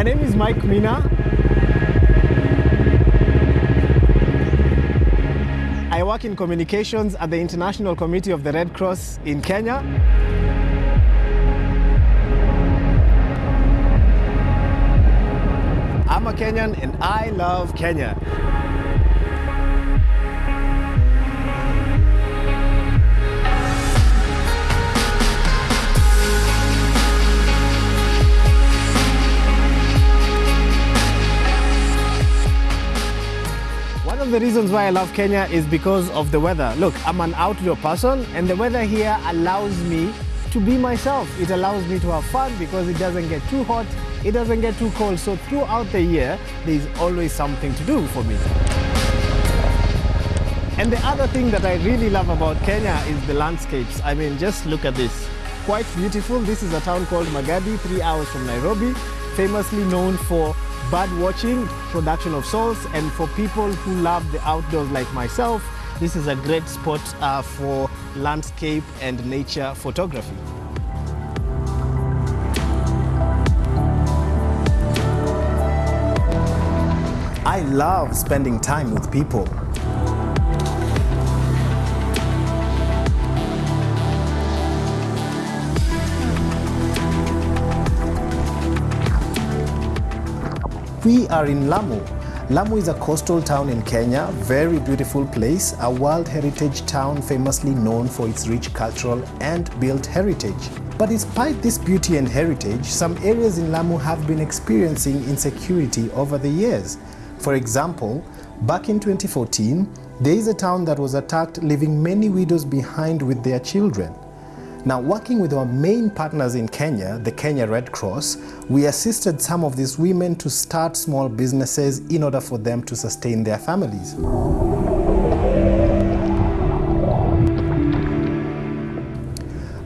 My name is Mike Mina. I work in communications at the International Committee of the Red Cross in Kenya. I'm a Kenyan and I love Kenya. The reasons why I love Kenya is because of the weather. Look, I'm an outdoor person and the weather here allows me to be myself. It allows me to have fun because it doesn't get too hot, it doesn't get too cold. So throughout the year, there's always something to do for me. And the other thing that I really love about Kenya is the landscapes. I mean, just look at this. Quite beautiful. This is a town called Magadi, three hours from Nairobi, famously known for bird watching, production of salts, and for people who love the outdoors like myself, this is a great spot uh, for landscape and nature photography. I love spending time with people. We are in Lamu. Lamu is a coastal town in Kenya, very beautiful place, a World Heritage town famously known for its rich cultural and built heritage. But despite this beauty and heritage, some areas in Lamu have been experiencing insecurity over the years. For example, back in 2014, there is a town that was attacked leaving many widows behind with their children. Now, working with our main partners in Kenya, the Kenya Red Cross, we assisted some of these women to start small businesses in order for them to sustain their families.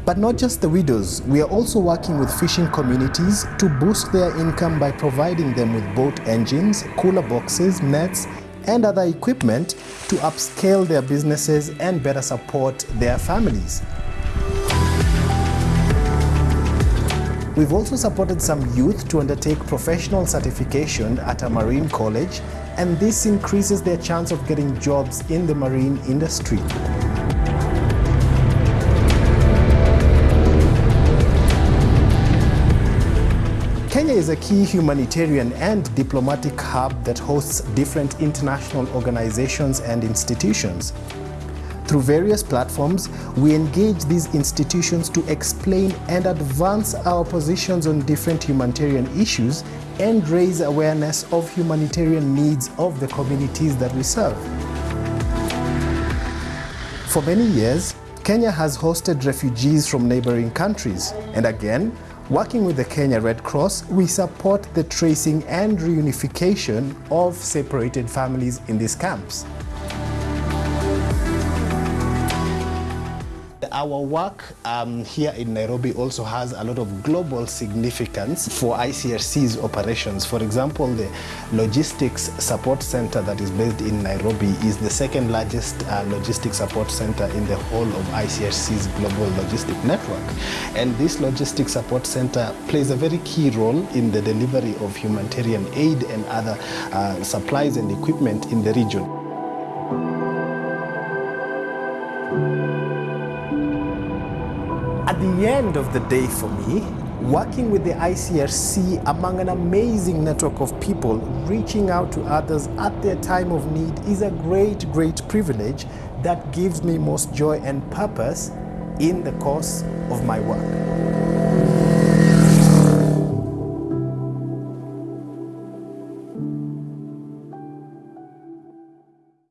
But not just the widows, we are also working with fishing communities to boost their income by providing them with boat engines, cooler boxes, nets, and other equipment to upscale their businesses and better support their families. We've also supported some youth to undertake professional certification at a marine college, and this increases their chance of getting jobs in the marine industry. Kenya is a key humanitarian and diplomatic hub that hosts different international organizations and institutions. Through various platforms, we engage these institutions to explain and advance our positions on different humanitarian issues and raise awareness of humanitarian needs of the communities that we serve. For many years, Kenya has hosted refugees from neighboring countries, and again, working with the Kenya Red Cross, we support the tracing and reunification of separated families in these camps. Our work um, here in Nairobi also has a lot of global significance for ICRC's operations. For example, the Logistics Support Center that is based in Nairobi is the second largest uh, logistics support center in the whole of ICRC's global logistic network. And this logistics support center plays a very key role in the delivery of humanitarian aid and other uh, supplies and equipment in the region. The end of the day for me, working with the ICRC among an amazing network of people reaching out to others at their time of need is a great, great privilege that gives me most joy and purpose in the course of my work.